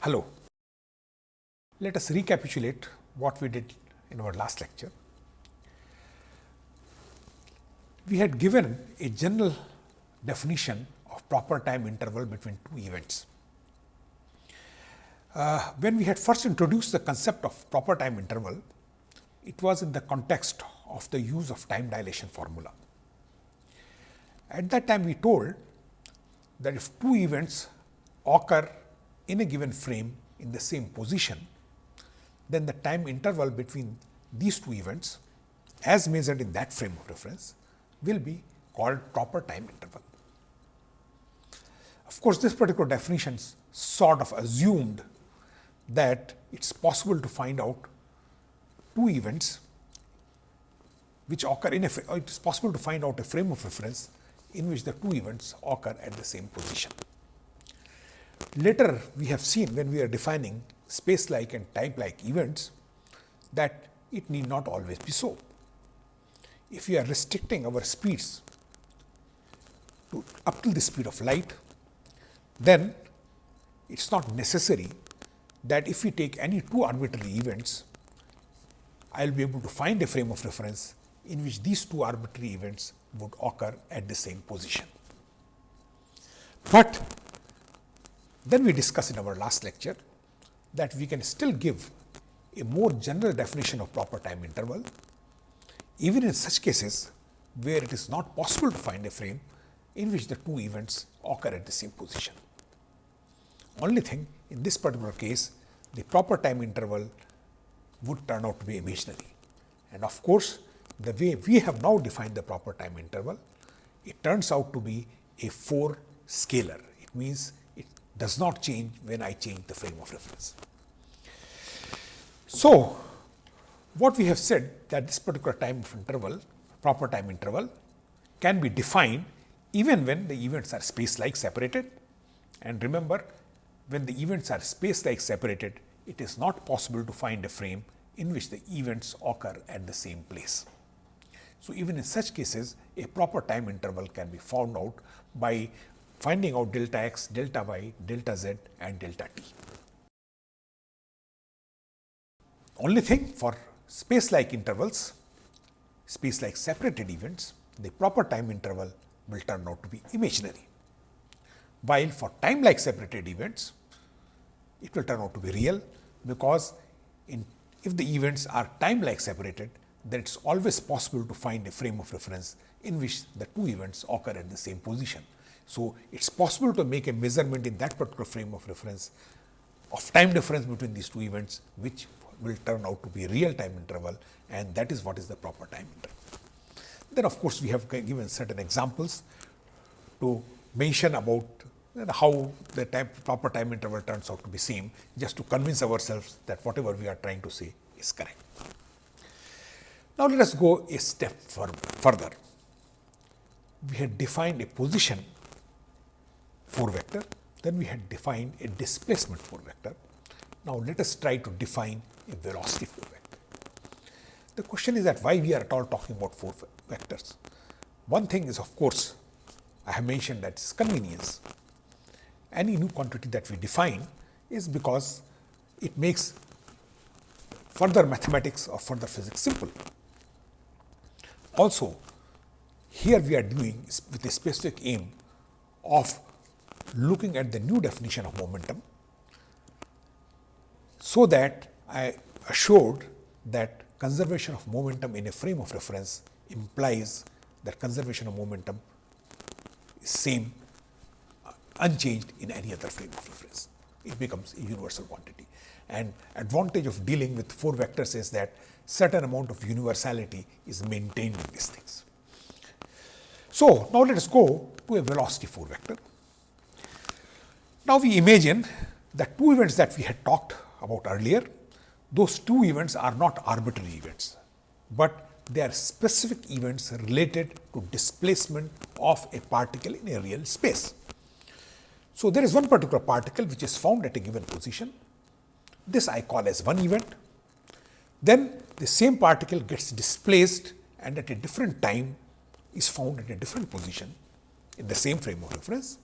Hello. Let us recapitulate what we did in our last lecture. We had given a general definition of proper time interval between two events. Uh, when we had first introduced the concept of proper time interval, it was in the context of the use of time dilation formula. At that time, we told that if two events occur in a given frame in the same position, then the time interval between these two events as measured in that frame of reference will be called proper time interval. Of course, this particular definition sort of assumed that it is possible to find out two events which occur in a it is possible to find out a frame of reference in which the two events occur at the same position. Later, we have seen when we are defining space like and time like events that it need not always be so. If we are restricting our speeds to up to the speed of light, then it is not necessary that if we take any two arbitrary events, I will be able to find a frame of reference in which these two arbitrary events would occur at the same position. But then we discussed in our last lecture that we can still give a more general definition of proper time interval, even in such cases where it is not possible to find a frame in which the two events occur at the same position. Only thing in this particular case, the proper time interval would turn out to be imaginary. And of course, the way we have now defined the proper time interval, it turns out to be a 4 scalar. It means does not change when I change the frame of reference. So, what we have said that this particular time of interval, proper time interval can be defined even when the events are space like separated. And remember, when the events are space like separated, it is not possible to find a frame in which the events occur at the same place. So, even in such cases a proper time interval can be found out by finding out delta x, delta y, delta z and delta t. Only thing for space like intervals, space like separated events, the proper time interval will turn out to be imaginary. While for time like separated events, it will turn out to be real, because in if the events are time like separated, then it is always possible to find a frame of reference in which the two events occur at the same position. So, it is possible to make a measurement in that particular frame of reference of time difference between these two events, which will turn out to be real time interval and that is what is the proper time interval. Then of course, we have given certain examples to mention about how the proper time interval turns out to be same just to convince ourselves that whatever we are trying to say is correct. Now, let us go a step further. We had defined a position 4 vector, then we had defined a displacement 4 vector. Now, let us try to define a velocity 4 vector. The question is that why we are at all talking about 4 vectors. One thing is of course, I have mentioned that is convenience. Any new quantity that we define is because it makes further mathematics or further physics simple. Also, here we are doing with a specific aim of looking at the new definition of momentum, so that I assured that conservation of momentum in a frame of reference implies that conservation of momentum is same uh, unchanged in any other frame of reference. It becomes a universal quantity. And advantage of dealing with 4 vectors is that certain amount of universality is maintained in these things. So, now let us go to a velocity 4 vector. Now, we imagine that two events that we had talked about earlier those two events are not arbitrary events, but they are specific events related to displacement of a particle in a real space. So, there is one particular particle which is found at a given position. This I call as one event. Then the same particle gets displaced and at a different time is found at a different position in the same frame of reference.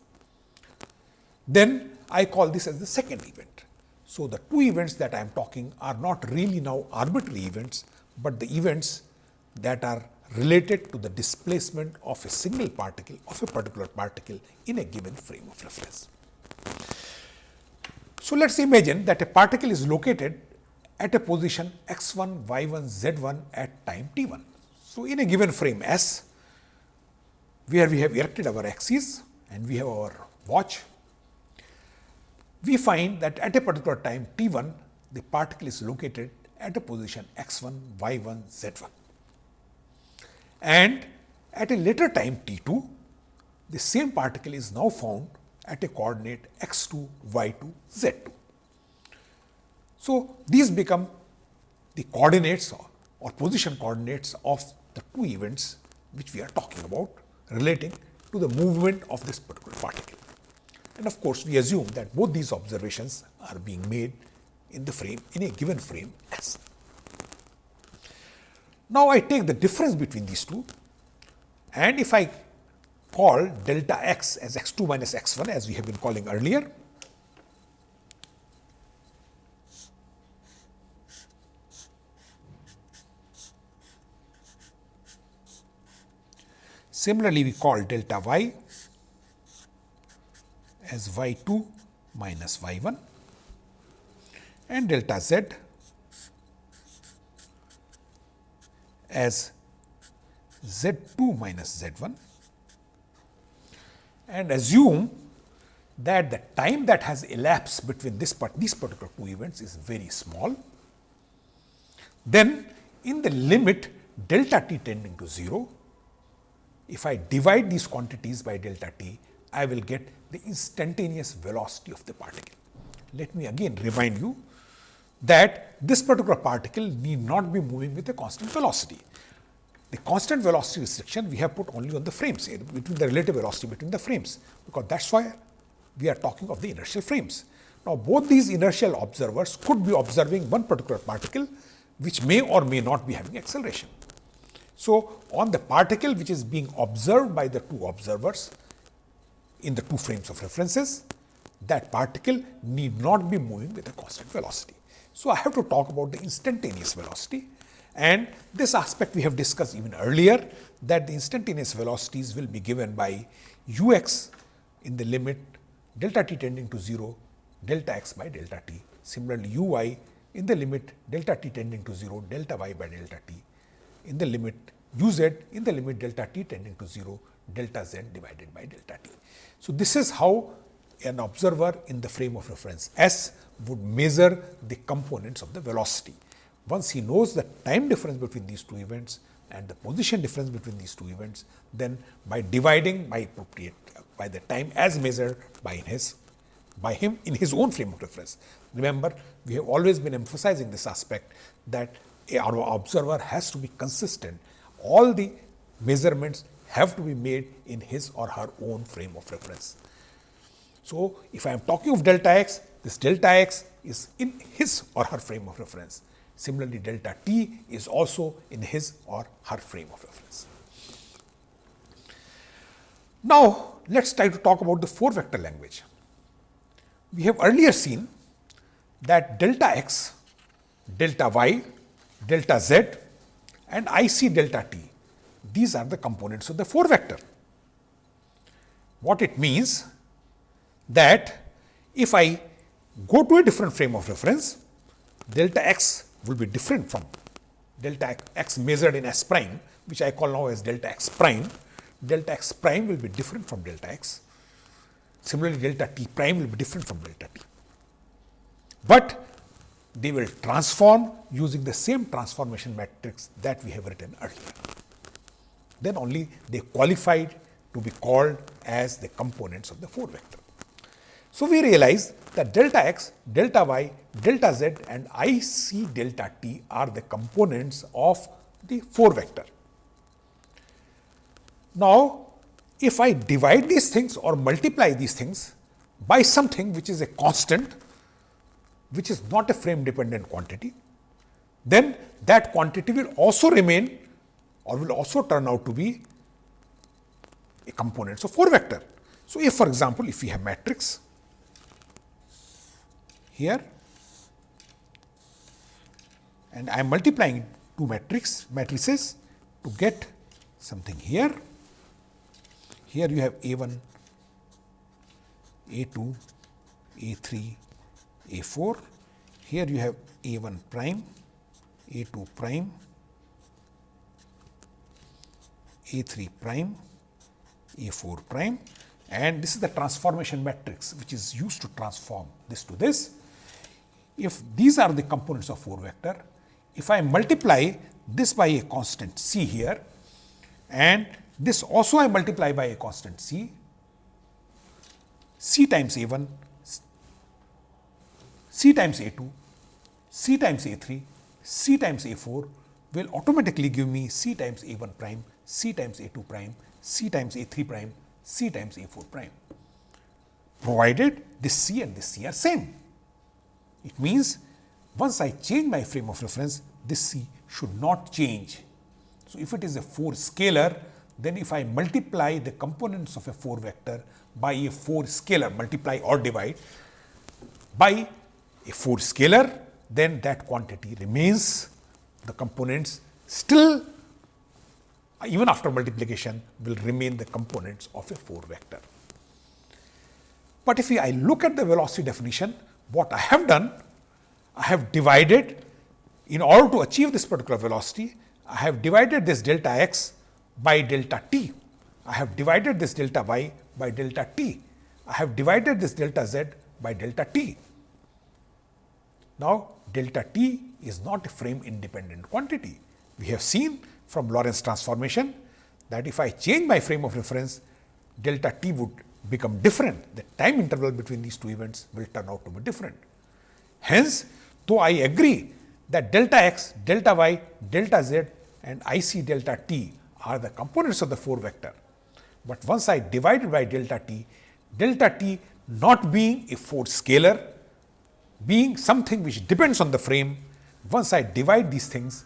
Then I call this as the second event. So, the two events that I am talking are not really now arbitrary events, but the events that are related to the displacement of a single particle of a particular particle in a given frame of reference. So, let us imagine that a particle is located at a position x 1, y 1, z 1 at time t 1. So, in a given frame S, where we have erected our axis and we have our watch, we find that at a particular time t 1, the particle is located at a position x 1, y 1, z 1. And at a later time t 2, the same particle is now found at a coordinate x 2, y 2, z 2. So, these become the coordinates or, or position coordinates of the two events which we are talking about relating to the movement of this particular particle. And of course, we assume that both these observations are being made in the frame in a given frame S. Now, I take the difference between these two and if I call delta x as x 2 minus x 1 as we have been calling earlier, Similarly, we call delta y as y 2 minus y 1 and delta z as z 2 minus z 1 and assume that the time that has elapsed between this part, these particular two events is very small, then in the limit delta t tending to 0, if I divide these quantities by delta t, I will get the instantaneous velocity of the particle. Let me again remind you that this particular particle need not be moving with a constant velocity. The constant velocity restriction we have put only on the frames eh, between the relative velocity between the frames, because that is why we are talking of the inertial frames. Now, both these inertial observers could be observing one particular particle which may or may not be having acceleration. So, on the particle which is being observed by the two observers in the two frames of references, that particle need not be moving with a constant velocity. So, I have to talk about the instantaneous velocity and this aspect we have discussed even earlier that the instantaneous velocities will be given by u x in the limit delta t tending to 0 delta x by delta t. Similarly, u y in the limit delta t tending to 0 delta y by delta t in the limit u z in the limit delta t tending to 0 delta z divided by delta t. So, this is how an observer in the frame of reference S would measure the components of the velocity. Once he knows the time difference between these two events and the position difference between these two events, then by dividing by appropriate by the time as measured by his by him in his own frame of reference. Remember, we have always been emphasizing this aspect that our observer has to be consistent. All the measurements have to be made in his or her own frame of reference. So, if I am talking of delta x, this delta x is in his or her frame of reference. Similarly, delta t is also in his or her frame of reference. Now, let us try to talk about the 4 vector language. We have earlier seen that delta x, delta y, delta z and I c delta t. These are the components of the 4 vector. What it means that if I go to a different frame of reference, delta x will be different from delta x measured in s prime, which I call now as delta x prime. Delta x prime will be different from delta x. Similarly, delta t prime will be different from delta t. But they will transform using the same transformation matrix that we have written earlier. Then only they qualified to be called as the components of the 4 vector. So, we realize that delta x, delta y, delta z and I c delta t are the components of the 4 vector. Now, if I divide these things or multiply these things by something which is a constant, which is not a frame dependent quantity, then that quantity will also remain or will also turn out to be a component. So, 4 vector. So, if for example, if we have matrix here and I am multiplying two matrix matrices to get something here. Here you have A 1, A 2, A 3, A 4. Here you have A 1 prime, A 2 prime, A 3 prime, A 4 prime and this is the transformation matrix which is used to transform this to this. If these are the components of 4 vector, if I multiply this by a constant c here and this also I multiply by a constant c, c times a 1, c times a 2, c times a 3, c times a 4 will automatically give me c times a 1 prime, c times a 2 prime, c times a 3 prime, c times a 4 prime, provided this c and this c are same. It means, once I change my frame of reference, this c should not change. So, if it is a 4 scalar, then if I multiply the components of a 4 vector by a 4 scalar, multiply or divide by a 4 scalar, then that quantity remains the components still even after multiplication will remain the components of a 4 vector. But if I look at the velocity definition, what I have done, I have divided in order to achieve this particular velocity, I have divided this delta x by delta t. I have divided this delta y by delta t. I have divided this delta z by delta t. Now, delta t is not a frame independent quantity. We have seen from Lorentz transformation that if I change my frame of reference, delta t would become different. The time interval between these two events will turn out to be different. Hence, though I agree that delta x, delta y, delta z and I c delta t are the components of the 4 vector. But once I divide by delta t, delta t not being a 4 scalar, being something which depends on the frame, once I divide these things,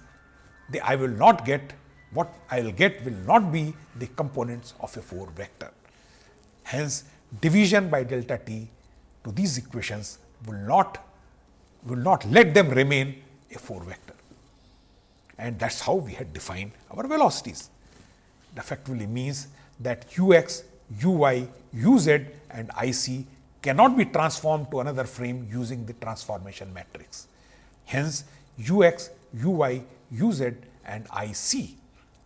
the I will not get what I will get will not be the components of a 4 vector. Hence, division by delta t to these equations will not will not let them remain a 4 vector. And that is how we had defined our velocities. It effectively means that u x, u y, u z and i c cannot be transformed to another frame using the transformation matrix. Hence, u x, u y, u z and i c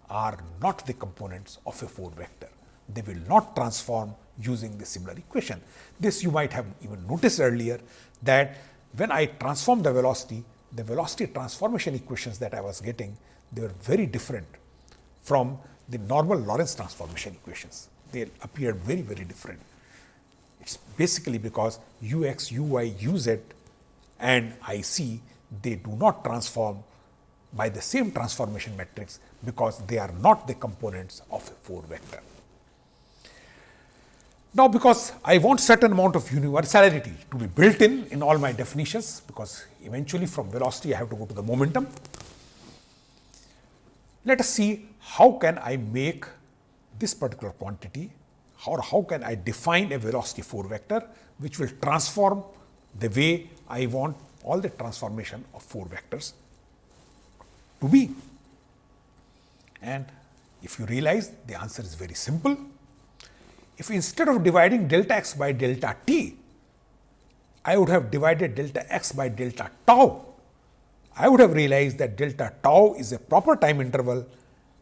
are not the components of a 4 vector. They will not transform using the similar equation. This you might have even noticed earlier that when I transform the velocity, the velocity transformation equations that I was getting, they were very different from the normal Lorentz transformation equations. They appeared very, very different. It is basically because u x, u y, u z and i c, they do not transform by the same transformation matrix because they are not the components of a 4 vector. Now, because I want certain amount of universality to be built in in all my definitions, because eventually from velocity I have to go to the momentum. Let us see how can I make this particular quantity or how can I define a velocity 4 vector, which will transform the way I want all the transformation of 4 vectors to be. And if you realize the answer is very simple, if instead of dividing delta x by delta t, I would have divided delta x by delta tau, I would have realized that delta tau is a proper time interval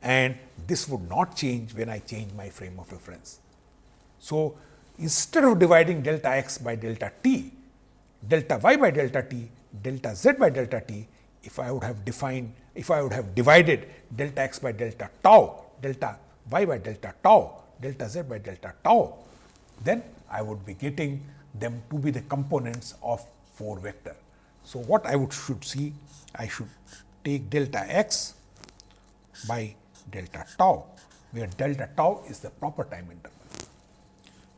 and this would not change when I change my frame of reference. So, instead of dividing delta x by delta t, delta y by delta t, delta z by delta t, if I would have defined, if I would have divided delta x by delta tau, delta y by delta tau, delta z by delta tau, then I would be getting them to be the components of 4 vector. So, what I would should see, I should take delta x by delta tau, where delta tau is the proper time interval.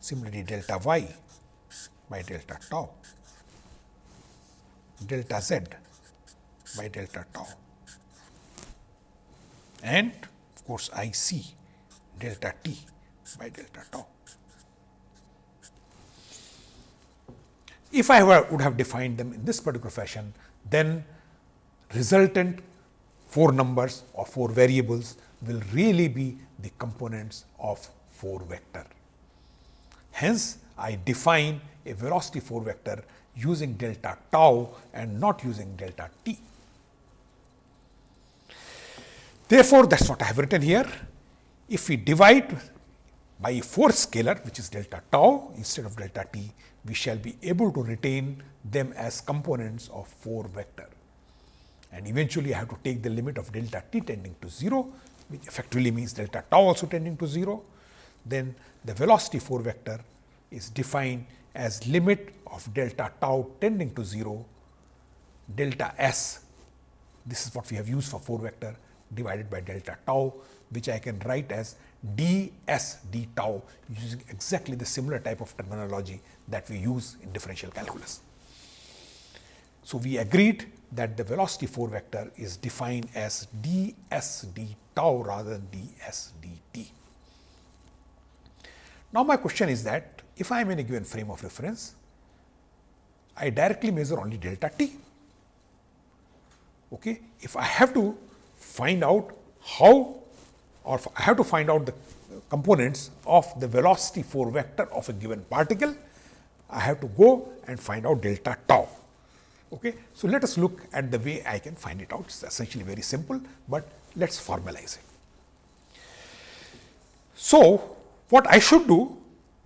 Similarly, delta y by delta tau, delta z by delta tau and of course, I c delta t by delta tau. If I were, would have defined them in this particular fashion, then resultant four numbers or four variables will really be the components of 4 vector. Hence, I define a velocity 4 vector using delta tau and not using delta t. Therefore, that is what I have written here. If we divide by a fourth scalar which is delta tau instead of delta t, we shall be able to retain them as components of 4 vector. And eventually, I have to take the limit of delta t tending to 0, which effectively means delta tau also tending to 0. Then the velocity 4 vector is defined as limit of delta tau tending to 0, delta s, this is what we have used for 4 vector divided by delta tau, which I can write as d s d tau using exactly the similar type of terminology that we use in differential calculus. So, we agreed that the velocity 4 vector is defined as d s d tau rather than d s d t. Now, my question is that if I am in a given frame of reference, I directly measure only delta t. Okay. If I have to find out how or I have to find out the components of the velocity 4 vector of a given particle, I have to go and find out delta tau. Okay. So, let us look at the way I can find it out. It is essentially very simple, but let us formalize it. So, what I should do,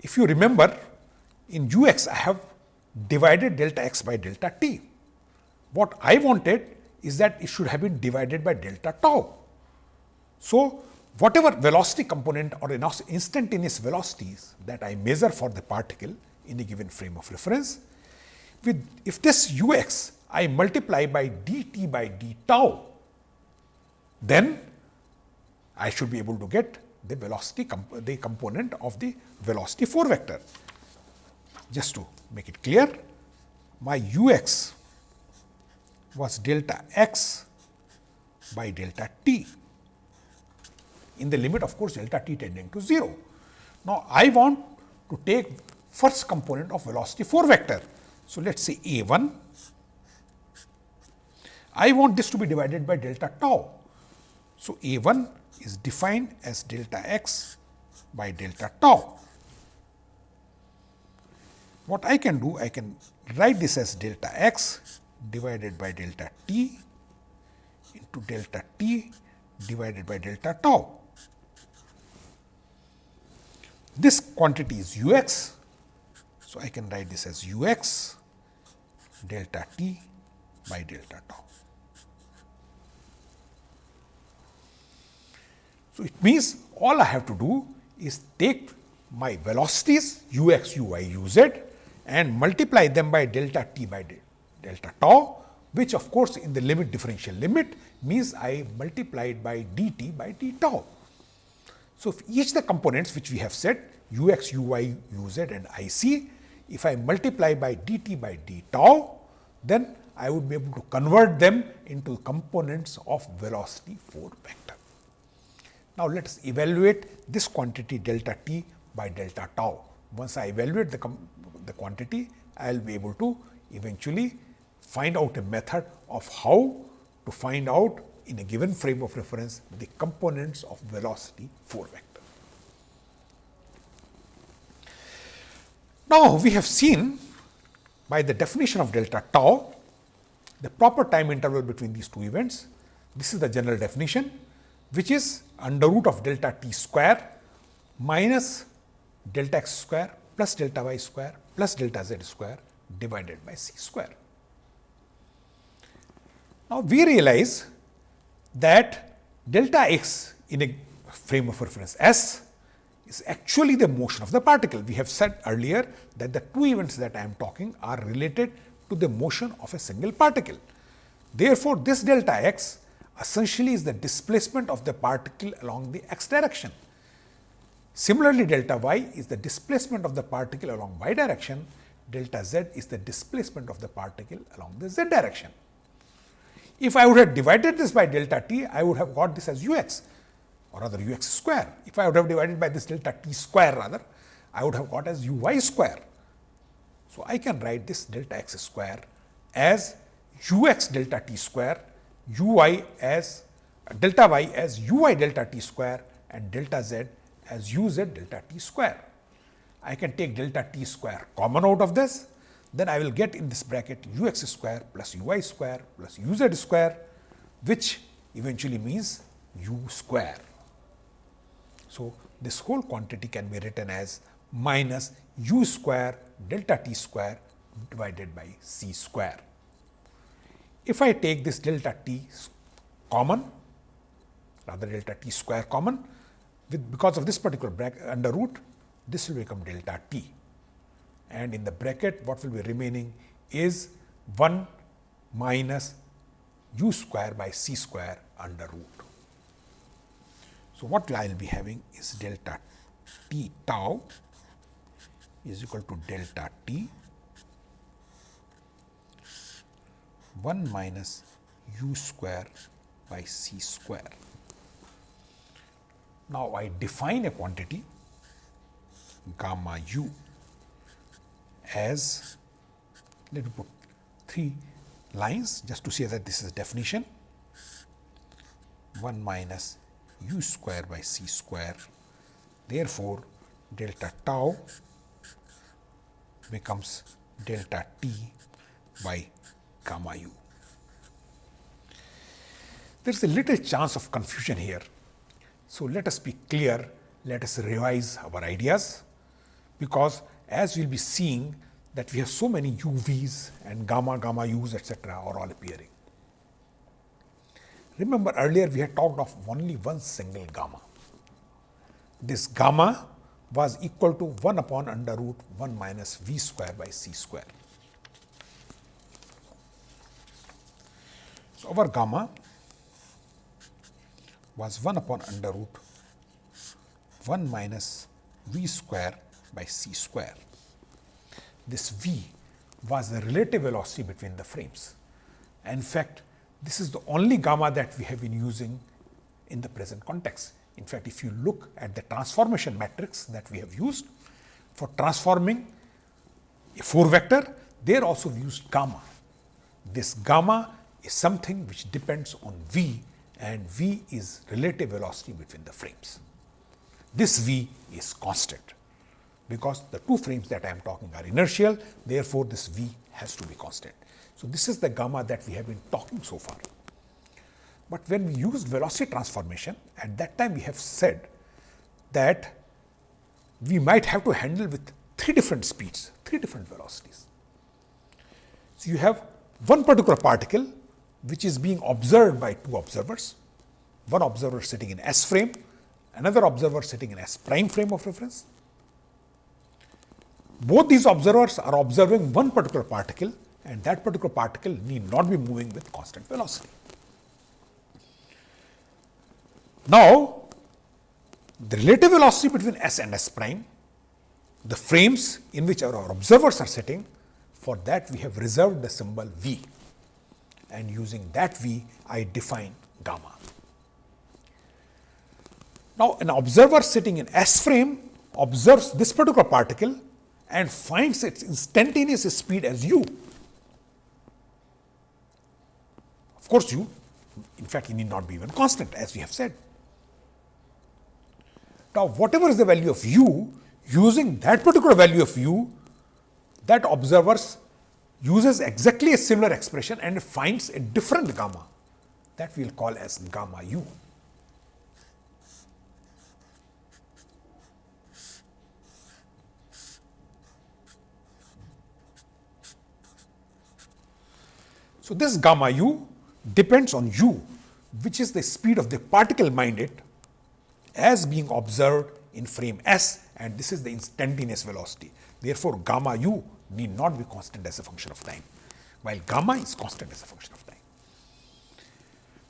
if you remember in u x I have divided delta x by delta t. What I wanted is that it should have been divided by delta tau. So, whatever velocity component or instantaneous velocities that I measure for the particle in a given frame of reference, with if this u x I multiply by d t by d tau, then I should be able to get the velocity comp the component of the velocity 4 vector. Just to make it clear, my u x was delta x by delta t in the limit of course, delta t tending to 0. Now, I want to take first component of velocity 4 vector. So, let us say a 1, I want this to be divided by delta tau. So, a 1 is defined as delta x by delta tau. What I can do, I can write this as delta x divided by delta t into delta t divided by delta tau. This quantity is u x. So, I can write this as u x delta t by delta tau. So, it means all I have to do is take my velocities u x, u y, u z and multiply them by delta t by delta tau, which of course, in the limit differential limit means I multiplied by d t by d tau. So, if each the components which we have said u x, u y, u z and i c, if I multiply by d t by d tau, then I would be able to convert them into components of velocity 4 vector. Now, let us evaluate this quantity delta t by delta tau. Once I evaluate the, the quantity, I will be able to eventually find out a method of how to find out in a given frame of reference the components of velocity 4 vector. Now, we have seen by the definition of delta tau the proper time interval between these two events. This is the general definition which is under root of delta t square minus delta x square plus delta y square plus delta z square divided by c square. Now, we realize that delta x in a frame of reference S is actually the motion of the particle. We have said earlier that the two events that I am talking are related to the motion of a single particle. Therefore, this delta x essentially is the displacement of the particle along the x direction. Similarly, delta y is the displacement of the particle along y direction, delta z is the displacement of the particle along the z direction. If I would have divided this by delta t, I would have got this as u x or rather u x square. If I would have divided by this delta t square rather, I would have got as u y square. So, I can write this delta x square as u x delta t square u y as delta y as u y delta t square and delta z as u z delta t square. I can take delta t square common out of this, then I will get in this bracket u x square plus u y square plus u z square, which eventually means u square. So, this whole quantity can be written as minus u square delta t square divided by c square. If I take this delta t common, rather delta t square common, with because of this particular bracket under root, this will become delta t. And in the bracket, what will be remaining is 1 minus u square by c square under root. So, what I will be having is delta t tau is equal to delta t 1 minus u square by c square. Now, I define a quantity gamma u as let me put three lines just to say that this is definition 1 minus u square by c square. Therefore, delta tau becomes delta t by gamma u. There is a little chance of confusion here. So, let us be clear, let us revise our ideas, because as we will be seeing that we have so many UVs and gamma, gamma u's etcetera are all appearing. Remember earlier we had talked of only one single gamma. This gamma was equal to 1 upon under root 1 minus v square by c square. So, our gamma was 1 upon under root 1 minus v square by c square. This v was the relative velocity between the frames. In fact, this is the only gamma that we have been using in the present context. In fact, if you look at the transformation matrix that we have used for transforming a 4 vector, there also we used gamma. This gamma is something which depends on v and v is relative velocity between the frames. This v is constant because the two frames that I am talking are inertial, therefore, this v has to be constant. So, this is the gamma that we have been talking so far. But when we used velocity transformation, at that time we have said that we might have to handle with three different speeds, three different velocities. So, you have one particular particle which is being observed by two observers, one observer sitting in S frame, another observer sitting in S prime frame of reference. Both these observers are observing one particular particle and that particular particle need not be moving with constant velocity. Now, the relative velocity between S and S prime, the frames in which our observers are sitting, for that we have reserved the symbol V and using that V I define gamma. Now, an observer sitting in S frame observes this particular particle and finds its instantaneous speed as u. Of course, u in fact, it need not be even constant as we have said. Now, whatever is the value of u, using that particular value of u, that observers uses exactly a similar expression and finds a different gamma that we will call as gamma u. So, this gamma u depends on u which is the speed of the particle minded as being observed in frame S and this is the instantaneous velocity. Therefore, gamma u need not be constant as a function of time, while gamma is constant as a function of time.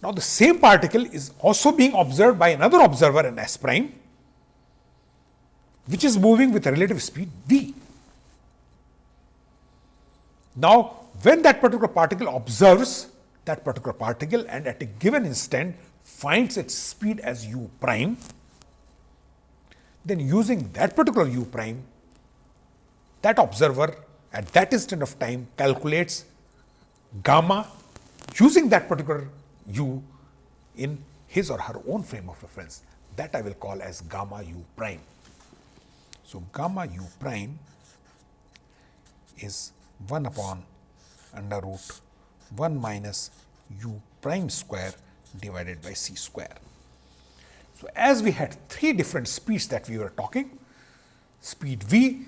Now, the same particle is also being observed by another observer in S prime, which is moving with a relative speed v. Now, when that particular particle observes that particular particle and at a given instant finds its speed as u prime, then using that particular u prime, that observer at that instant of time calculates gamma using that particular u in his or her own frame of reference that I will call as gamma u prime. So, gamma u prime is 1 upon under root 1 minus u prime square divided by c square. So, as we had three different speeds that we were talking, speed v,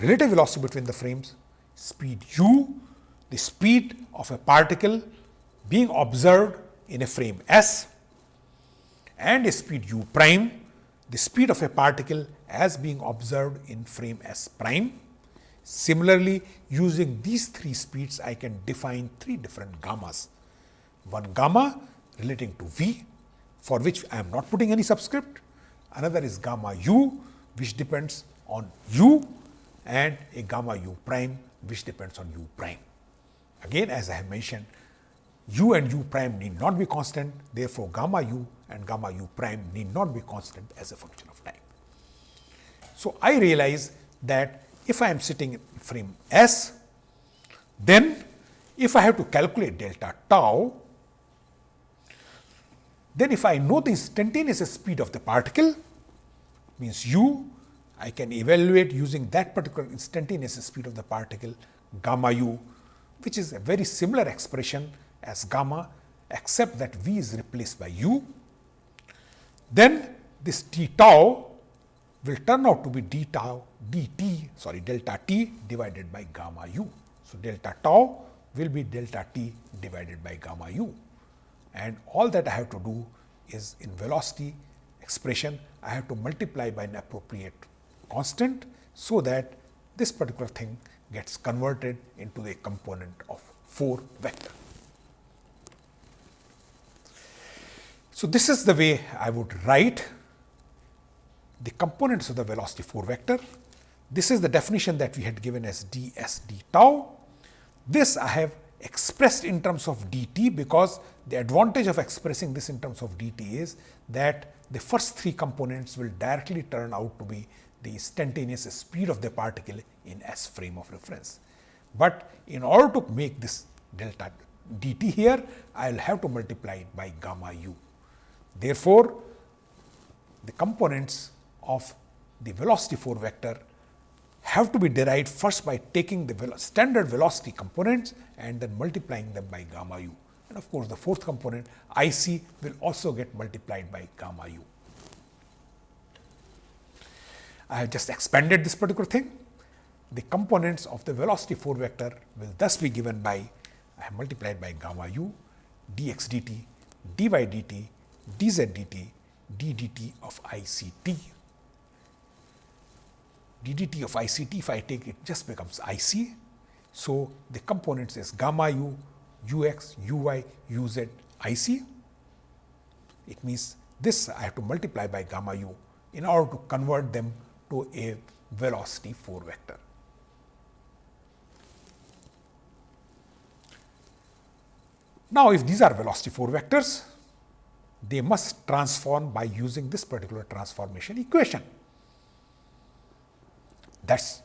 relative velocity between the frames, speed u, the speed of a particle being observed in a frame S and a speed u prime, the speed of a particle as being observed in frame S prime. Similarly, using these three speeds, I can define three different gammas. One gamma relating to v, for which I am not putting any subscript. Another is gamma u, which depends on u and a gamma u prime, which depends on u prime. Again, as I have mentioned, u and u prime need not be constant, therefore, gamma u and gamma u prime need not be constant as a function of time. So, I realize that if I am sitting in frame S, then if I have to calculate delta tau, then if I know the instantaneous speed of the particle, means u, I can evaluate using that particular instantaneous speed of the particle gamma u, which is a very similar expression as gamma, except that v is replaced by u. Then this d tau will turn out to be d tau dt sorry delta t divided by gamma u. So, delta tau will be delta t divided by gamma u and all that I have to do is in velocity expression I have to multiply by an appropriate constant. So, that this particular thing gets converted into a component of 4 vector. So, this is the way I would write the components of the velocity 4 vector. This is the definition that we had given as d s d tau. This I have expressed in terms of dt because the advantage of expressing this in terms of dt is that the first three components will directly turn out to be the instantaneous speed of the particle in s frame of reference. But in order to make this delta dt here, I will have to multiply it by gamma u. Therefore, the components of the velocity 4 vector have to be derived first by taking the standard velocity components and then multiplying them by gamma u. And of course, the fourth component I c will also get multiplied by gamma u. I have just expanded this particular thing. The components of the velocity 4 vector will thus be given by I have multiplied by gamma u dx dt dy dt dz dt d dt of ICT. Ddt of ICT if I take it just becomes IC. So, the components is gamma u, ux, uy, uz, IC. It means this I have to multiply by gamma u in order to convert them to a velocity 4 vector. Now, if these are velocity 4 vectors, they must transform by using this particular transformation equation. That is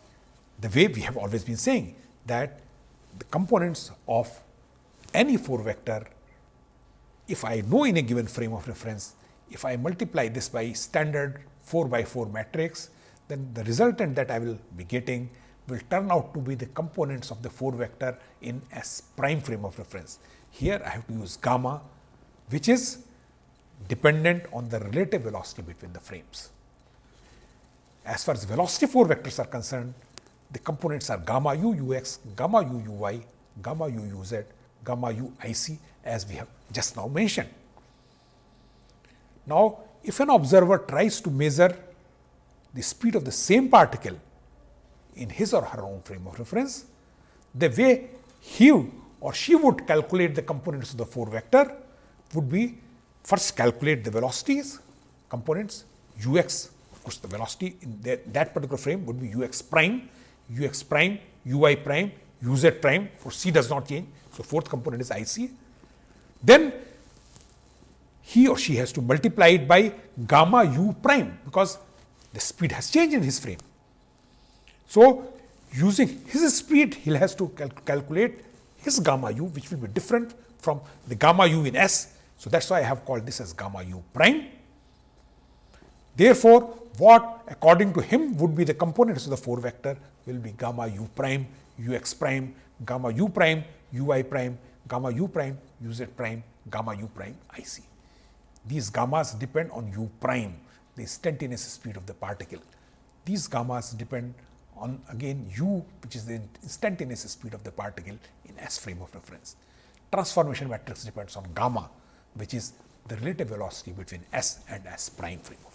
the way we have always been saying that the components of any 4 vector, if I know in a given frame of reference, if I multiply this by standard 4 by 4 matrix, then the resultant that I will be getting will turn out to be the components of the 4 vector in S prime frame of reference. Here I have to use gamma, which is dependent on the relative velocity between the frames. As far as velocity 4 vectors are concerned, the components are gamma u ux, gamma u uy, gamma u uz, gamma u ic as we have just now mentioned. Now, if an observer tries to measure the speed of the same particle in his or her own frame of reference, the way he or she would calculate the components of the 4 vector would be first calculate the velocities components ux of course the velocity in that, that particular frame would be ux prime ux prime ui prime uz prime for c does not change. So fourth component is ic. Then he or she has to multiply it by gamma u prime because the speed has changed in his frame. So using his speed he has to cal calculate his gamma u which will be different from the gamma u in s. So, that is why I have called this as gamma u prime. Therefore, what according to him would be the components of the 4 vector will be gamma u prime, u x prime, gamma u prime, u i prime, gamma u prime, u z prime, gamma u prime i c. These gammas depend on u prime, the instantaneous speed of the particle. These gammas depend on again u which is the instantaneous speed of the particle in s frame of reference. Transformation matrix depends on gamma which is the relative velocity between s and s prime frame.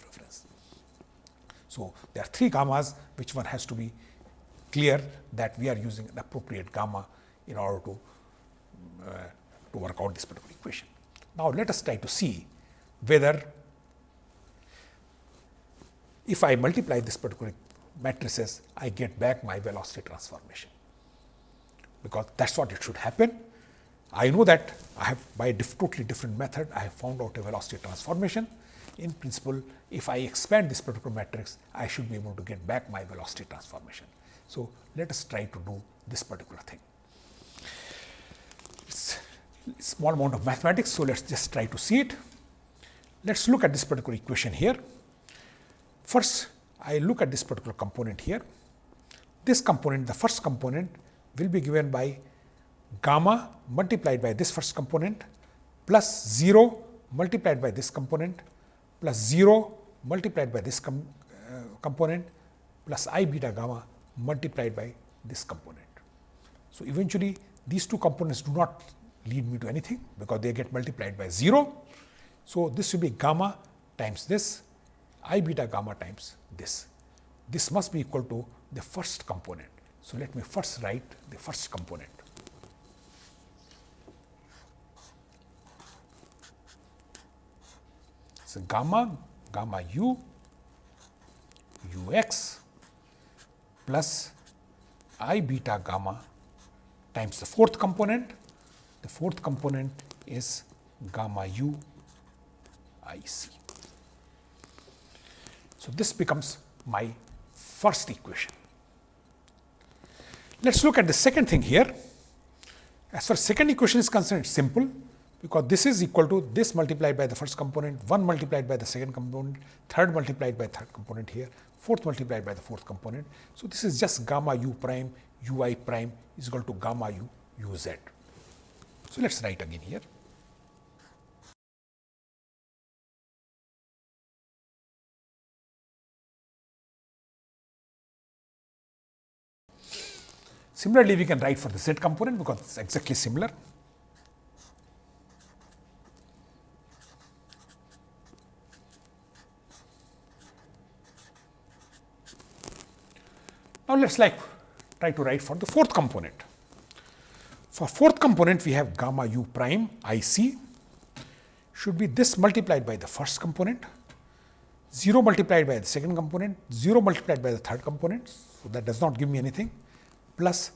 So, there are three gammas which one has to be clear that we are using an appropriate gamma in order to, uh, to work out this particular equation. Now, let us try to see whether if I multiply this particular matrices, I get back my velocity transformation, because that is what it should happen I know that I have by a diff totally different method, I have found out a velocity transformation. In principle, if I expand this particular matrix, I should be able to get back my velocity transformation. So, let us try to do this particular thing. It's small amount of mathematics, so let us just try to see it. Let us look at this particular equation here. First, I look at this particular component here. This component, the first component will be given by gamma multiplied by this first component plus 0 multiplied by this component plus 0 multiplied by this com, uh, component plus i beta gamma multiplied by this component. So, eventually these two components do not lead me to anything because they get multiplied by 0. So, this will be gamma times this i beta gamma times this. This must be equal to the first component. So, let me first write the first component. Gamma gamma u u x plus i beta gamma times the fourth component. The fourth component is gamma u i c. So, this becomes my first equation. Let us look at the second thing here. As far as second equation is concerned, it is simple because this is equal to this multiplied by the first component, 1 multiplied by the second component, third multiplied by third component here, fourth multiplied by the fourth component. So, this is just gamma u prime u i prime is equal to gamma u u z. So, let us write again here. Similarly, we can write for the z component because it is exactly similar. Let us like try to write for the fourth component. For fourth component, we have gamma u prime I c should be this multiplied by the first component, 0 multiplied by the second component, 0 multiplied by the third component. So, that does not give me anything plus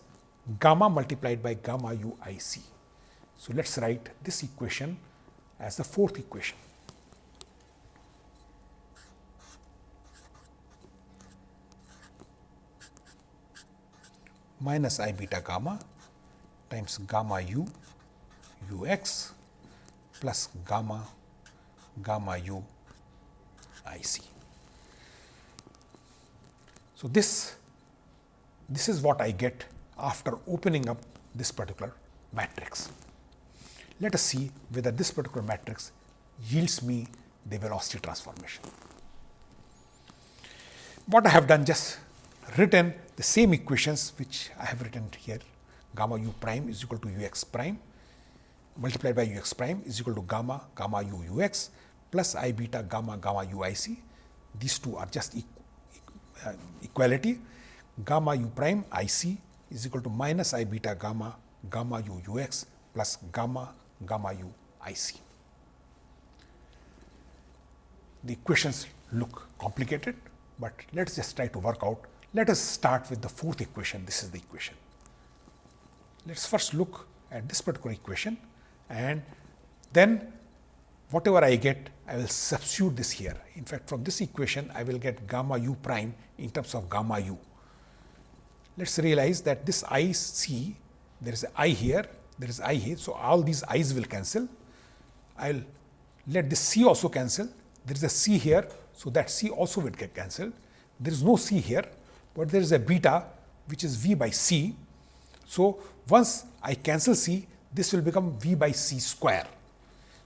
gamma multiplied by gamma u i c. So, let us write this equation as the fourth equation. Minus i beta gamma times gamma u u x plus gamma gamma u i c. So, this this is what I get after opening up this particular matrix. Let us see whether this particular matrix yields me the velocity transformation. What I have done just written the same equations which I have written here gamma u prime is equal to u x prime multiplied by u x prime is equal to gamma gamma u u x plus i beta gamma gamma u i c. These two are just uh, equality gamma u prime i c is equal to minus i beta gamma gamma u u x plus gamma gamma u i c. The equations look complicated, but let us just try to work out let us start with the fourth equation. This is the equation. Let us first look at this particular equation and then whatever I get, I will substitute this here. In fact, from this equation, I will get gamma u prime in terms of gamma u. Let us realize that this i c, there is i here, there is i here. So, all these i's will cancel. I will let this c also cancel. There is a c here, so that c also will get cancelled. There is no c here, but there is a beta which is v by c. So, once I cancel c, this will become v by c square.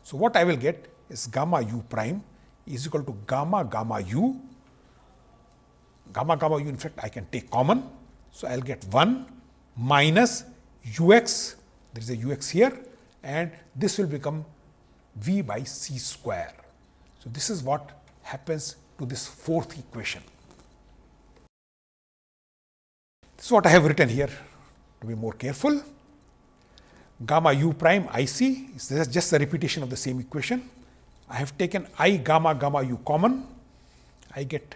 So, what I will get is gamma u prime is equal to gamma gamma u. Gamma gamma u in fact I can take common. So, I will get 1 minus u x, there is a u x here and this will become v by c square. So, this is what happens to this fourth equation. Is what I have written here to be more careful. Gamma u prime I c This is just a repetition of the same equation. I have taken i gamma gamma u common. I get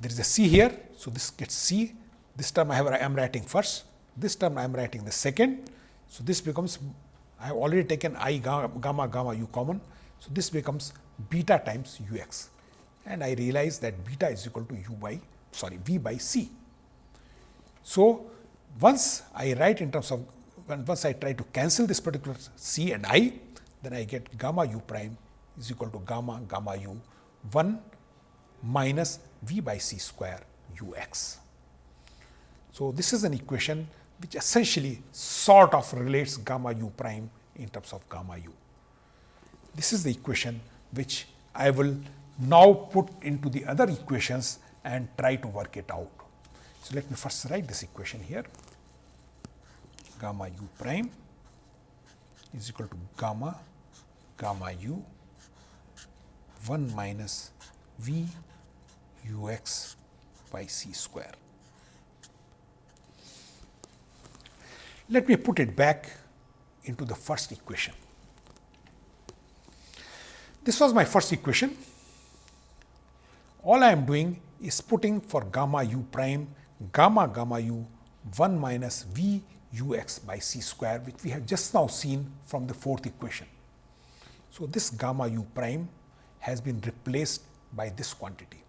there is a c here. So, this gets c. This term I, have, I am writing first. This term I am writing the second. So, this becomes I have already taken i gamma, gamma gamma u common. So, this becomes beta times u x and I realize that beta is equal to u by sorry v by c. So, once I write in terms of once I try to cancel this particular c and i then I get gamma u prime is equal to gamma gamma u 1 minus v by c square u x. So, this is an equation which essentially sort of relates gamma u prime in terms of gamma u. This is the equation which I will now put into the other equations and try to work it out. So, let me first write this equation here gamma u prime is equal to gamma gamma u 1 minus v u x by c square. Let me put it back into the first equation. This was my first equation. All I am doing is putting for gamma u prime gamma gamma u 1 minus v u x by c square which we have just now seen from the fourth equation. So, this gamma u prime has been replaced by this quantity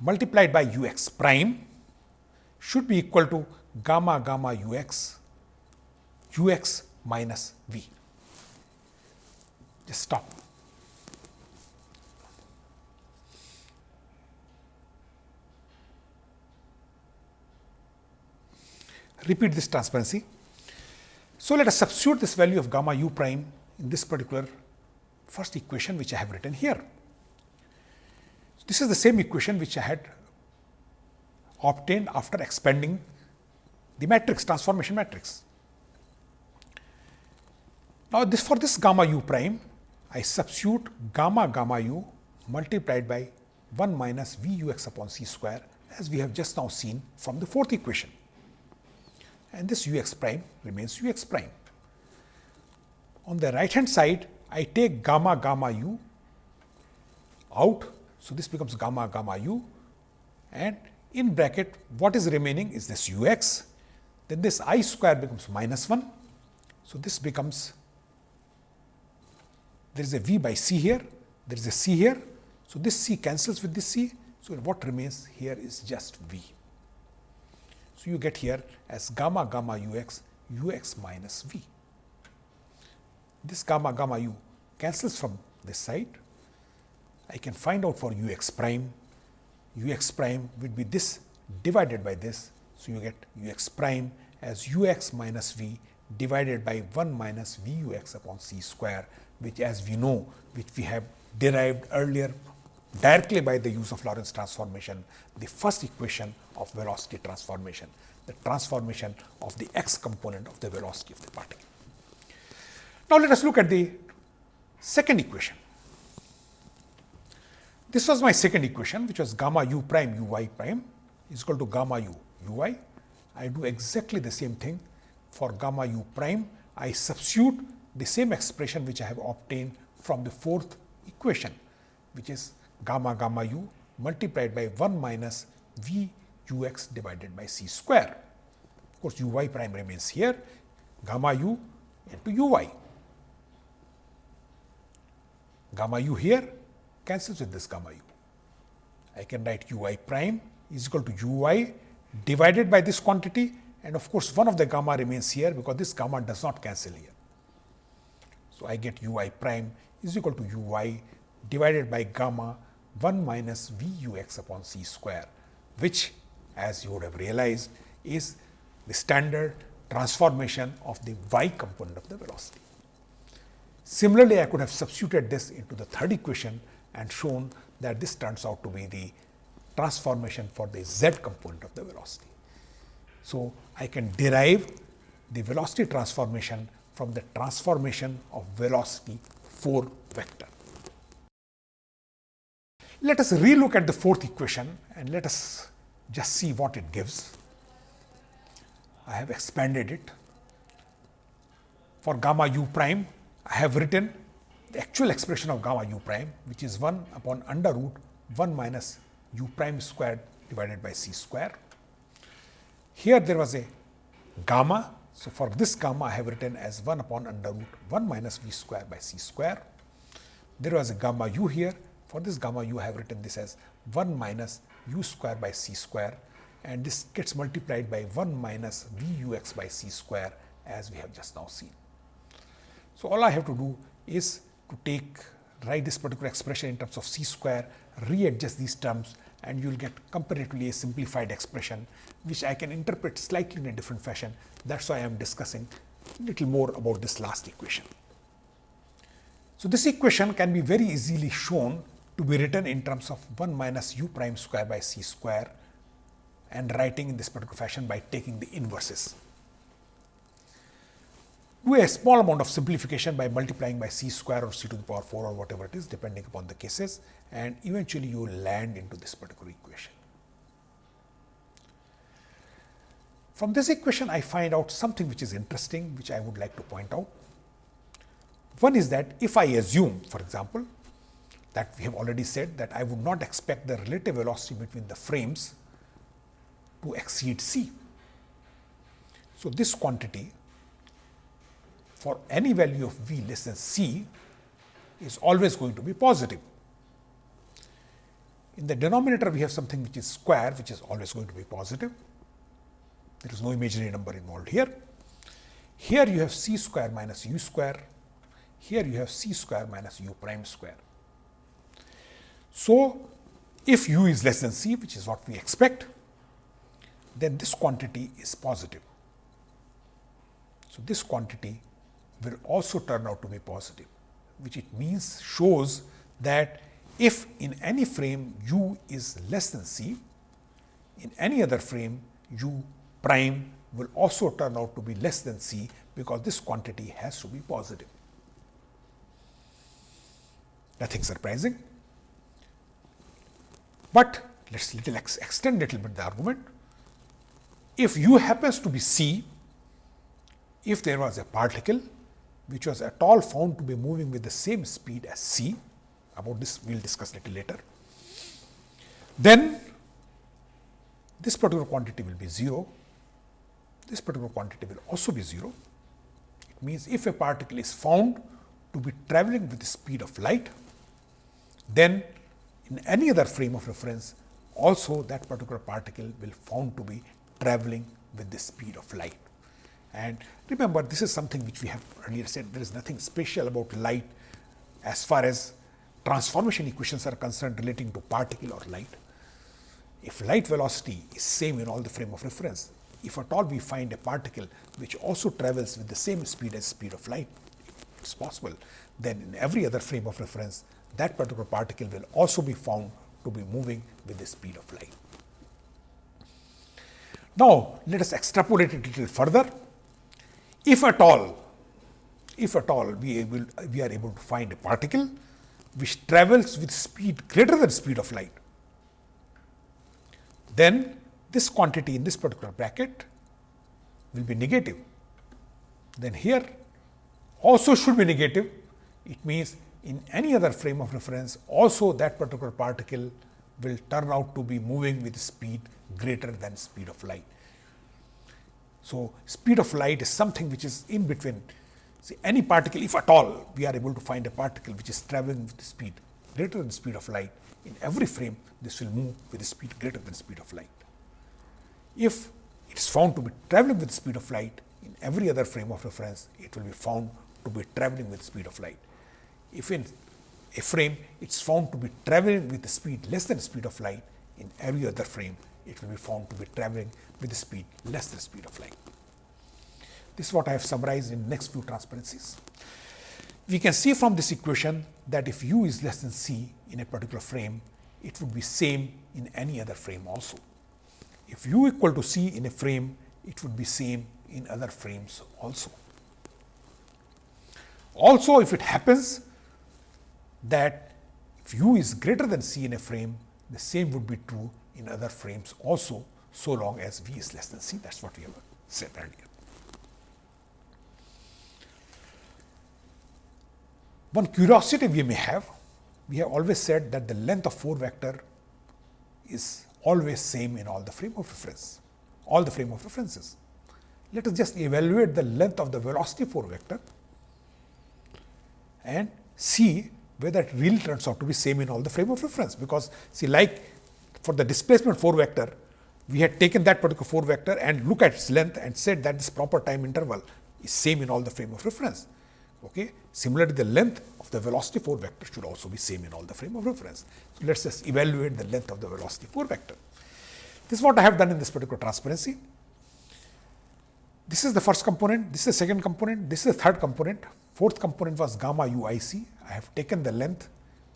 multiplied by u x prime should be equal to gamma gamma u x u x minus v. Just stop. Repeat this transparency. So, let us substitute this value of gamma u prime in this particular first equation which I have written here. This is the same equation which I had obtained after expanding the matrix transformation matrix. Now, this for this gamma u prime, I substitute gamma gamma u multiplied by 1 minus v u x upon c square as we have just now seen from the fourth equation and this u x prime remains u x prime. On the right hand side, I take gamma gamma u out so, this becomes gamma gamma u and in bracket what is remaining is this u x, then this i square becomes minus 1. So, this becomes there is a v by c here, there is a c here. So, this c cancels with this c. So, what remains here is just v. So, you get here as gamma gamma u x u x minus v. This gamma gamma u cancels from this side I can find out for u x prime, u x prime would be this divided by this. So, you get u x prime as u x minus v divided by 1 minus v u x upon c square, which as we know, which we have derived earlier directly by the use of Lorentz transformation, the first equation of velocity transformation, the transformation of the x component of the velocity of the particle. Now, let us look at the second equation. This was my second equation which was gamma u prime u y prime is equal to gamma u u y. I do exactly the same thing for gamma u prime. I substitute the same expression which I have obtained from the fourth equation which is gamma gamma u multiplied by 1 minus v u x divided by c square. Of course, u y prime remains here gamma u into u y. Gamma u here cancels with this gamma u. I can write u i prime is equal to u i divided by this quantity and of course, one of the gamma remains here because this gamma does not cancel here. So, I get u i prime is equal to u y divided by gamma 1 minus v u x upon c square, which as you would have realized is the standard transformation of the y component of the velocity. Similarly, I could have substituted this into the third equation and shown that this turns out to be the transformation for the z component of the velocity. So, I can derive the velocity transformation from the transformation of velocity 4 vector. Let us relook at the fourth equation and let us just see what it gives. I have expanded it. For gamma u prime, I have written the actual expression of gamma u prime, which is 1 upon under root 1 minus u prime squared divided by c square. Here there was a gamma. So, for this gamma I have written as 1 upon under root 1 minus v square by c square. There was a gamma u here. For this gamma u I have written this as 1 minus u square by c square and this gets multiplied by 1 minus v u x by c square as we have just now seen. So, all I have to do is to take write this particular expression in terms of c square, readjust these terms and you will get comparatively a simplified expression, which I can interpret slightly in a different fashion. That is why I am discussing little more about this last equation. So, this equation can be very easily shown to be written in terms of 1 minus u prime square by c square and writing in this particular fashion by taking the inverses. Do a small amount of simplification by multiplying by c square or c to the power 4 or whatever it is depending upon the cases and eventually you land into this particular equation. From this equation I find out something which is interesting which I would like to point out. One is that if I assume for example that we have already said that I would not expect the relative velocity between the frames to exceed c. So, this quantity for any value of v less than c is always going to be positive. In the denominator, we have something which is square, which is always going to be positive. There is no imaginary number involved here. Here you have c square minus u square. Here you have c square minus u prime square. So, if u is less than c, which is what we expect, then this quantity is positive. So, this quantity will also turn out to be positive, which it means shows that if in any frame u is less than c, in any other frame u prime will also turn out to be less than c, because this quantity has to be positive. Nothing surprising, but let us little ex extend little bit the argument if u happens to be c, if there was a particle which was at all found to be moving with the same speed as c, about this we will discuss little later, then this particular quantity will be 0, this particular quantity will also be 0. It means, if a particle is found to be travelling with the speed of light, then in any other frame of reference also that particular particle will found to be traveling with the speed of light. And remember, this is something which we have earlier said, there is nothing special about light as far as transformation equations are concerned relating to particle or light. If light velocity is same in all the frame of reference, if at all we find a particle which also travels with the same speed as speed of light, it is possible, then in every other frame of reference, that particular particle will also be found to be moving with the speed of light. Now, let us extrapolate it a little further. If at all, if at all we, able, we are able to find a particle which travels with speed greater than speed of light, then this quantity in this particular bracket will be negative. Then here also should be negative. It means in any other frame of reference also that particular particle will turn out to be moving with speed greater than speed of light. So, speed of light is something which is in between See, any particle if at all we are able to find a particle which is traveling with speed greater than speed of light in every frame this will move with speed greater than speed of light. If it is found to be traveling with speed of light in every other frame of reference it will be found to be traveling with speed of light. If in a frame it is found to be traveling with the speed less than the speed of light, in every other frame it will be found to be traveling with the speed less than the speed of light. This is what I have summarized in next few transparencies. We can see from this equation that if u is less than c in a particular frame, it would be same in any other frame also. If u equal to c in a frame, it would be same in other frames also. Also, if it happens that if u is greater than c in a frame, the same would be true in other frames also, so long as v is less than c. That is what we have said earlier. One curiosity we may have, we have always said that the length of 4 vector is always same in all the frame of reference, all the frame of references. Let us just evaluate the length of the velocity 4 vector and see whether it really turns out to be same in all the frame of reference. Because see like for the displacement 4 vector, we had taken that particular 4 vector and look at its length and said that this proper time interval is same in all the frame of reference. Okay. Similarly, the length of the velocity 4 vector should also be same in all the frame of reference. So, let us just evaluate the length of the velocity 4 vector. This is what I have done in this particular transparency. This is the first component, this is the second component, this is the third component, fourth component was gamma u i c. I have taken the length,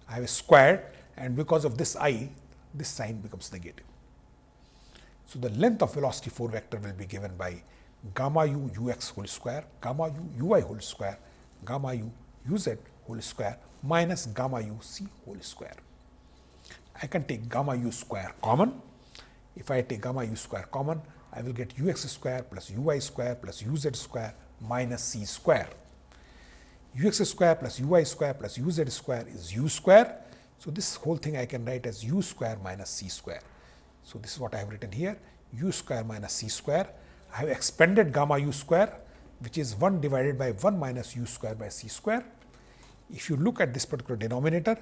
I have squared and because of this i, this sign becomes negative. So, the length of velocity 4 vector will be given by gamma u u x whole square, gamma u u i whole square gamma u u z whole square minus gamma u c whole square. I can take gamma u square common. If I take gamma u square common, I will get u x square plus u y square plus u z square minus c square. u x square plus u y square plus u z square is u square. So, this whole thing I can write as u square minus c square. So, this is what I have written here u square minus c square. I have expanded gamma u square which is 1 divided by 1 minus u square by c square. If you look at this particular denominator,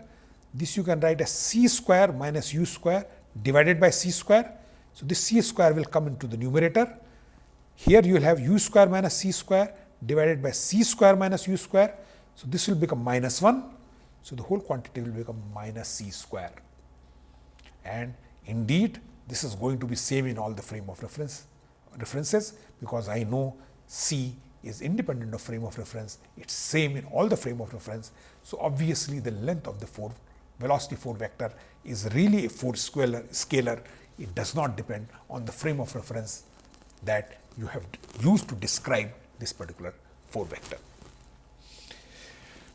this you can write as c square minus u square divided by c square. So, this c square will come into the numerator. Here you will have u square minus c square divided by c square minus u square. So, this will become minus 1. So, the whole quantity will become minus c square. And indeed, this is going to be same in all the frame of reference references, because I know c is independent of frame of reference, it is same in all the frame of reference. So, obviously, the length of the 4 velocity 4 vector is really a 4 scalar, scalar. It does not depend on the frame of reference that you have used to describe this particular 4 vector.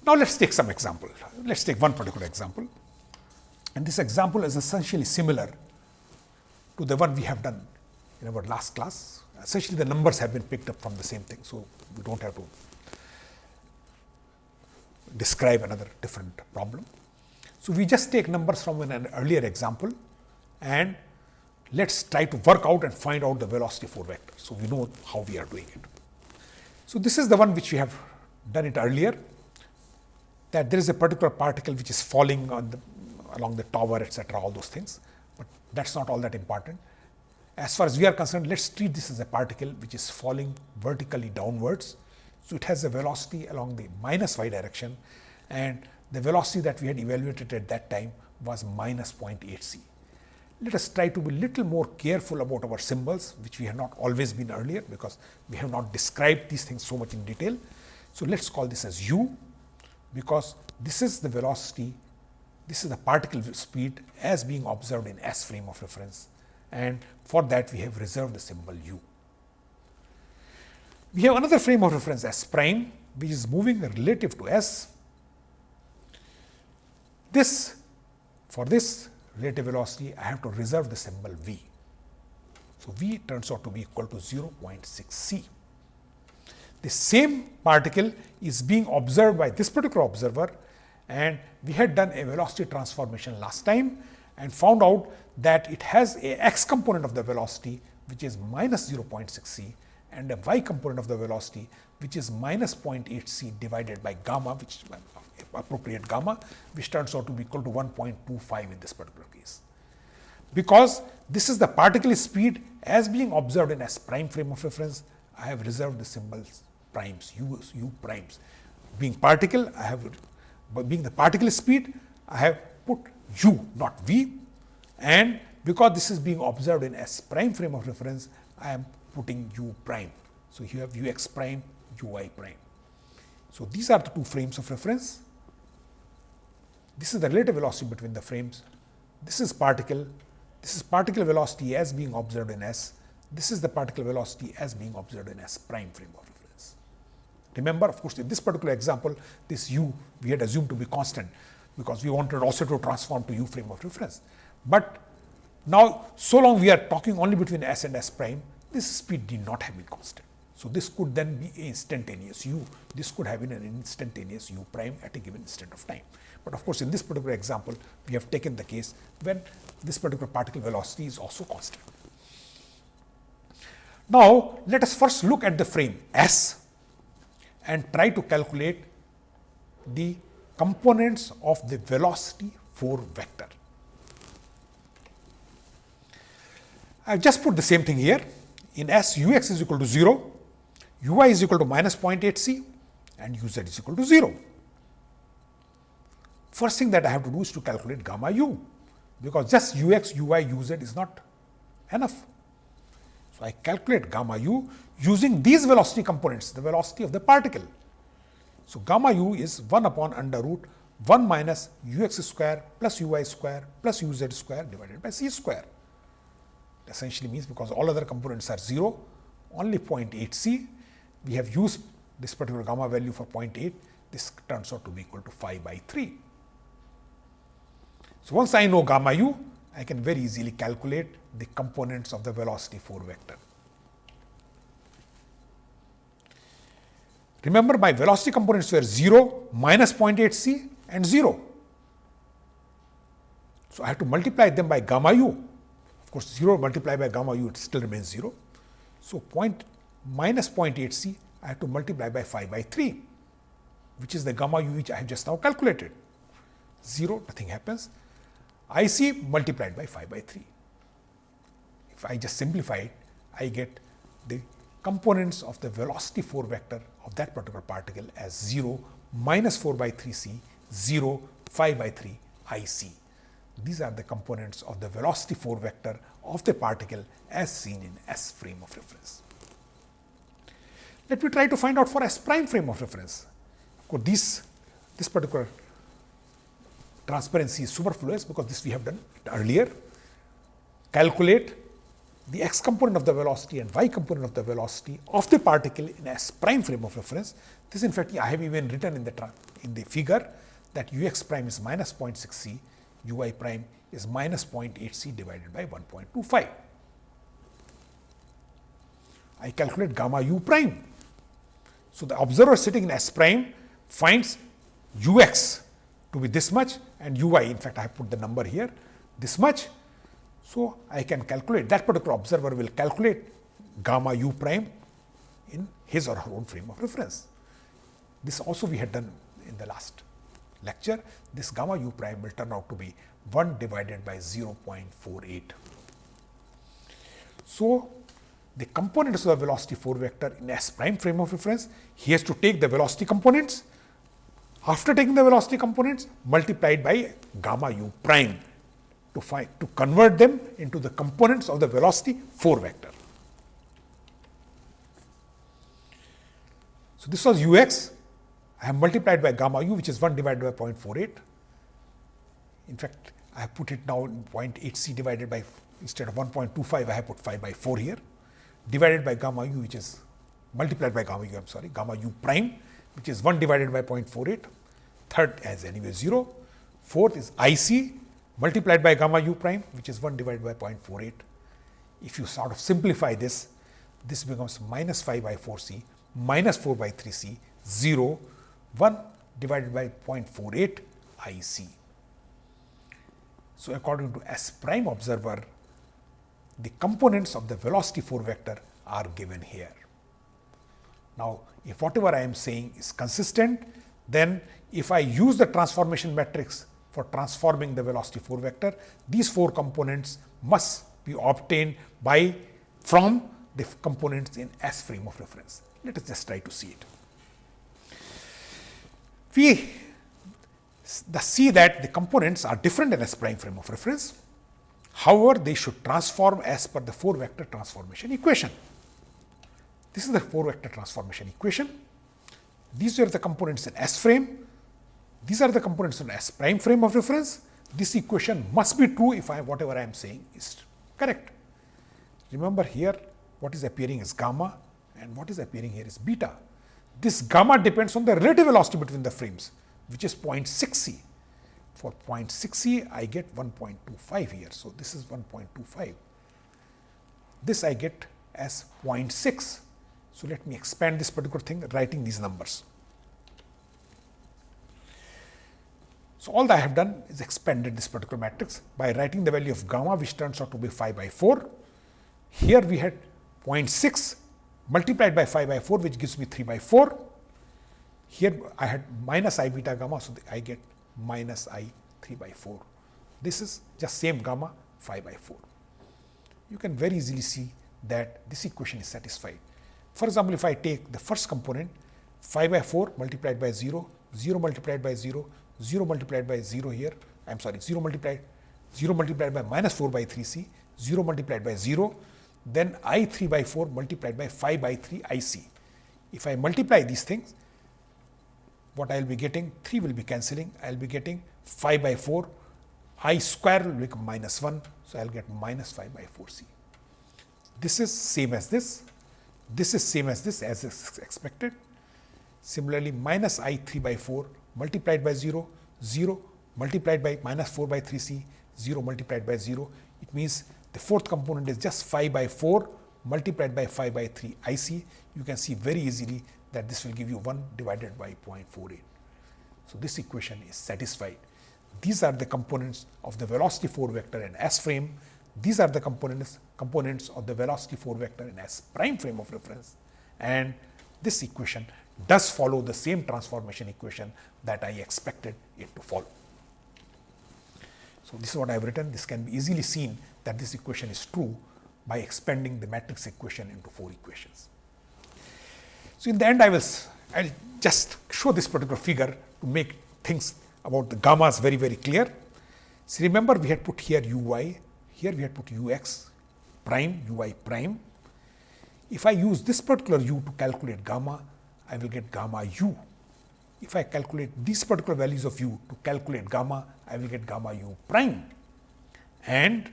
Now, let us take some example. Let us take one particular example and this example is essentially similar to the one we have done in our last class essentially the numbers have been picked up from the same thing. So, we do not have to describe another different problem. So, we just take numbers from an earlier example and let us try to work out and find out the velocity 4 vector. So, we know how we are doing it. So, this is the one which we have done it earlier that there is a particular particle which is falling on the along the tower etcetera all those things, but that is not all that important as far as we are concerned, let us treat this as a particle which is falling vertically downwards. So, it has a velocity along the minus y direction and the velocity that we had evaluated at that time was minus 0.8 c. Let us try to be little more careful about our symbols, which we have not always been earlier, because we have not described these things so much in detail. So, let us call this as u, because this is the velocity, this is the particle speed as being observed in S frame of reference and for that we have reserved the symbol u. We have another frame of reference s prime which is moving relative to s. This for this relative velocity I have to reserve the symbol v. So, v turns out to be equal to 0.6 c. The same particle is being observed by this particular observer and we had done a velocity transformation last time and found out that it has a x component of the velocity which is minus 0.6 c and a y component of the velocity which is minus 0.8 c divided by gamma which appropriate gamma which turns out to be equal to 1.25 in this particular case. Because this is the particle speed as being observed in S prime frame of reference, I have reserved the symbols primes, u, u primes. being particle, I have being the particle speed, I have put u not v and because this is being observed in S prime frame of reference, I am putting u prime. So, you have u x prime, u y prime. So, these are the two frames of reference. This is the relative velocity between the frames. This is particle, this is particle velocity as being observed in S. This is the particle velocity as being observed in S prime frame of reference. Remember, of course, in this particular example, this u we had assumed to be constant because we wanted also to transform to u frame of reference. But now, so long we are talking only between s and s prime, this speed did not have been constant. So, this could then be instantaneous u, this could have been an instantaneous u prime at a given instant of time. But of course, in this particular example, we have taken the case when this particular particle velocity is also constant. Now, let us first look at the frame S and try to calculate the components of the velocity 4 vector. I have just put the same thing here. In S, u x is equal to 0, u y is equal to minus 0.8 c and u z is equal to 0. First thing that I have to do is to calculate gamma u, because just u x, u y, u z is not enough. So, I calculate gamma u using these velocity components, the velocity of the particle. So, gamma u is 1 upon under root 1 minus u x square plus u y square plus u z square divided by c square. Essentially means because all other components are 0, only 0.8 c, we have used this particular gamma value for 0.8, this turns out to be equal to 5 by 3. So, once I know gamma u, I can very easily calculate the components of the velocity 4 vector. Remember my velocity components were 0, minus 0.8 c and 0. So, I have to multiply them by gamma u. Course, 0 multiplied by gamma u it still remains 0. So, point minus 0.8 c I have to multiply by 5 by 3, which is the gamma u which I have just now calculated. 0 nothing happens. I c multiplied by 5 by 3. If I just simplify it, I get the components of the velocity 4 vector of that particular particle as 0, minus 4 by 3 c, 0, 5 by 3 i c. These are the components of the velocity 4 vector of the particle as seen in S frame of reference. Let me try to find out for S prime frame of reference. This particular transparency is superfluous because this we have done earlier. Calculate the x component of the velocity and y component of the velocity of the particle in S prime frame of reference. This in fact, I have even written in the in the figure that u x prime is minus 0.6 c, u y prime is minus 0.8 c divided by 1.25. I calculate gamma u prime. So, the observer sitting in S prime finds u x to be this much and u y in fact, I have put the number here this much so, I can calculate that particular observer will calculate gamma u prime in his or her own frame of reference. This also we had done in the last lecture. This gamma u prime will turn out to be 1 divided by 0.48. So, the components of the velocity 4 vector in S prime frame of reference, he has to take the velocity components. After taking the velocity components multiplied by gamma u prime to find to convert them into the components of the velocity 4 vector. So, this was u x I have multiplied by gamma u which is 1 divided by 0.48. In fact, I have put it now in 0.8 c divided by instead of 1.25 I have put 5 by 4 here divided by gamma u which is multiplied by gamma u I am sorry gamma u prime which is 1 divided by 0.48 third as anyway 0 fourth is I c multiplied by gamma u prime which is 1 divided by 0.48. If you sort of simplify this, this becomes minus 5 by 4 c minus 4 by 3 c 0 1 divided by 0.48 I c. So, according to S prime observer, the components of the velocity 4 vector are given here. Now, if whatever I am saying is consistent, then if I use the transformation matrix for transforming the velocity 4 vector. These four components must be obtained by from the components in S frame of reference. Let us just try to see it. We see that the components are different in S prime frame of reference. However, they should transform as per the 4 vector transformation equation. This is the 4 vector transformation equation. These are the components in S frame. These are the components in S prime frame of reference. This equation must be true if I whatever I am saying is correct. Remember here what is appearing is gamma and what is appearing here is beta. This gamma depends on the relative velocity between the frames which is 0.6 c. For 0.6 c I get 1.25 here. So, this is 1.25. This I get as 0.6. So, let me expand this particular thing writing these numbers. So, all that I have done is expanded this particular matrix by writing the value of gamma which turns out to be 5 by 4. Here we had 0.6 multiplied by 5 by 4 which gives me 3 by 4 here I had minus i beta gamma, so I get minus i 3 by 4. This is just same gamma 5 by 4. You can very easily see that this equation is satisfied. For example, if I take the first component 5 by 4 multiplied by 0, 0 multiplied by 0, 0 multiplied by 0 here, I am sorry, 0 multiplied 0 multiplied by minus 4 by 3 c, 0 multiplied by 0, then i 3 by 4 multiplied by 5 by 3 i c. If I multiply these things, what I will be getting 3 will be cancelling I will be getting 5 by 4 i square will become minus 1. So, I will get minus 5 by 4 c. This is same as this, this is same as this as expected. Similarly, minus i 3 by 4 multiplied by 0, 0 multiplied by minus 4 by 3 c, 0 multiplied by 0. It means the fourth component is just 5 by 4 multiplied by 5 by 3 i c. You can see very easily that this will give you 1 divided by 0.48. So, this equation is satisfied. These are the components of the velocity 4 vector in S frame. These are the components components of the velocity 4 vector in S prime frame of reference and this equation does follow the same transformation equation that I expected it to follow. So, this is what I have written. This can be easily seen that this equation is true by expanding the matrix equation into 4 equations. So, in the end I will I will just show this particular figure to make things about the gammas very very clear. So, remember we had put here u y, here we had put u x prime u y prime. If I use this particular u to calculate gamma, I will get gamma u. If I calculate these particular values of u to calculate gamma, I will get gamma u prime. And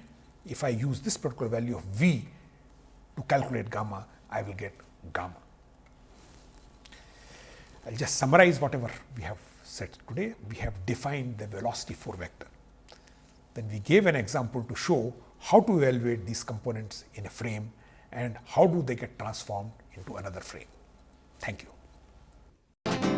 if I use this particular value of v to calculate gamma, I will get gamma. I will just summarize whatever we have said today. We have defined the velocity 4 vector. Then we gave an example to show how to evaluate these components in a frame and how do they get transformed into another frame. Thank you.